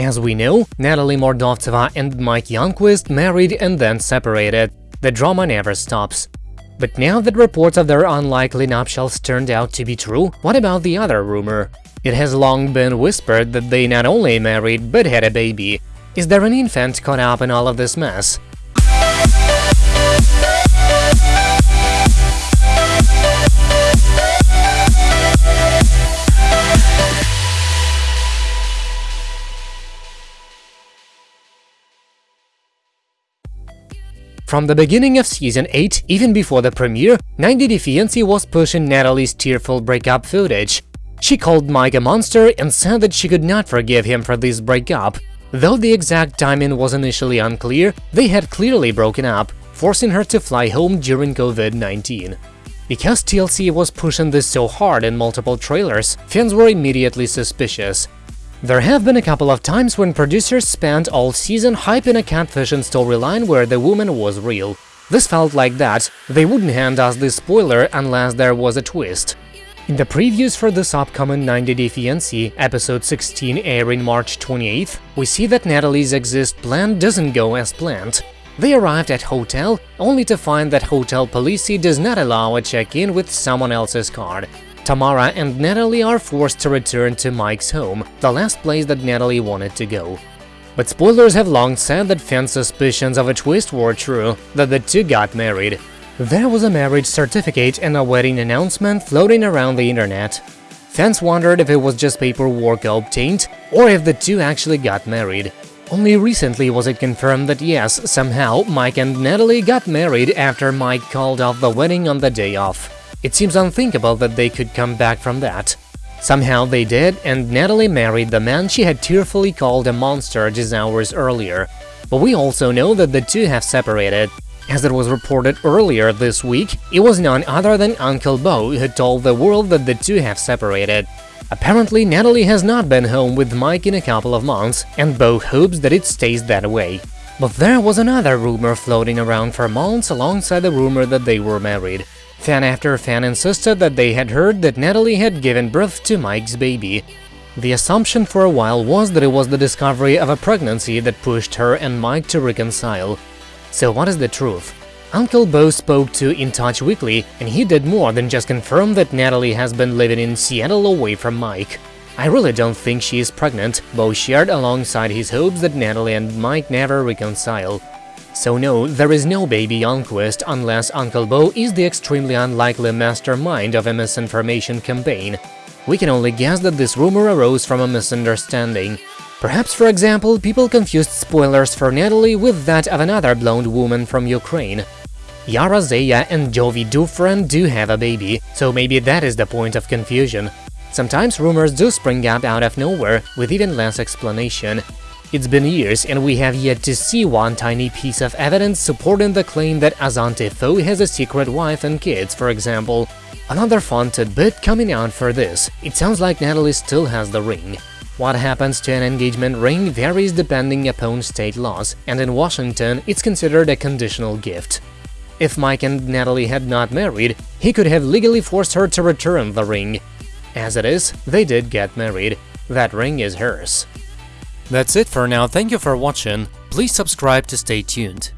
As we know, Natalie Mordovtseva and Mike Youngquist married and then separated. The drama never stops. But now that reports of their unlikely nuptials turned out to be true, what about the other rumor? It has long been whispered that they not only married but had a baby. Is there an infant caught up in all of this mess? From the beginning of Season 8, even before the premiere, 90 Day Fiancé was pushing Natalie's tearful breakup footage. She called Mike a monster and said that she could not forgive him for this breakup. Though the exact timing was initially unclear, they had clearly broken up, forcing her to fly home during COVID-19. Because TLC was pushing this so hard in multiple trailers, fans were immediately suspicious. There have been a couple of times when producers spent all season hyping a catfishing storyline where the woman was real. This felt like that, they wouldn't hand us this spoiler unless there was a twist. In the previews for this upcoming 90 Day Fiancé, episode 16 airing March 28th, we see that Natalie's exist plan doesn't go as planned. They arrived at hotel, only to find that hotel policy does not allow a check-in with someone else's card. Tamara and Natalie are forced to return to Mike's home, the last place that Natalie wanted to go. But spoilers have long said that fans' suspicions of a twist were true, that the two got married. There was a marriage certificate and a wedding announcement floating around the internet. Fans wondered if it was just paperwork obtained, or if the two actually got married. Only recently was it confirmed that yes, somehow Mike and Natalie got married after Mike called off the wedding on the day off. It seems unthinkable that they could come back from that. Somehow they did, and Natalie married the man she had tearfully called a monster just hours earlier. But we also know that the two have separated. As it was reported earlier this week, it was none other than Uncle Beau who told the world that the two have separated. Apparently, Natalie has not been home with Mike in a couple of months, and Beau hopes that it stays that way. But there was another rumor floating around for months alongside the rumor that they were married. Fan after fan insisted that they had heard that Natalie had given birth to Mike's baby. The assumption for a while was that it was the discovery of a pregnancy that pushed her and Mike to reconcile. So what is the truth? Uncle Bo spoke to In Touch Weekly, and he did more than just confirm that Natalie has been living in Seattle away from Mike. I really don't think she is pregnant, Bo shared alongside his hopes that Natalie and Mike never reconcile. So no, there is no baby Youngquist unless Uncle Bo is the extremely unlikely mastermind of a misinformation campaign. We can only guess that this rumor arose from a misunderstanding. Perhaps, for example, people confused spoilers for Natalie with that of another blonde woman from Ukraine. Yara Zaya and Jovi Dufresne do have a baby, so maybe that is the point of confusion. Sometimes rumors do spring up out of nowhere, with even less explanation. It's been years and we have yet to see one tiny piece of evidence supporting the claim that Asante Fo has a secret wife and kids, for example. Another fun tidbit coming out for this, it sounds like Natalie still has the ring. What happens to an engagement ring varies depending upon state laws, and in Washington it's considered a conditional gift. If Mike and Natalie had not married, he could have legally forced her to return the ring. As it is, they did get married. That ring is hers. That's it for now, thank you for watching, please subscribe to stay tuned.